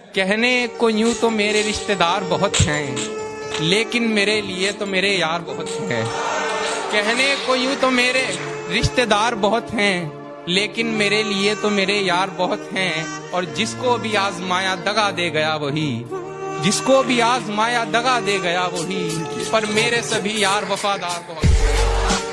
कहने को यूँ तो मेरे रिश्तेदार बहुत हैं, लेकिन मेरे लिए तो मेरे यार बहुत हैं। कहने को यूँ तो मेरे रिश्तेदार बहुत हैं, लेकिन मेरे लिए तो मेरे यार बहुत हैं, और जिसको भी आजमाया दगा दे गया वही। जिसको भी आजमाया दगा दे गया वही, पर मेरे सभी यार वफादार बहुत हैं।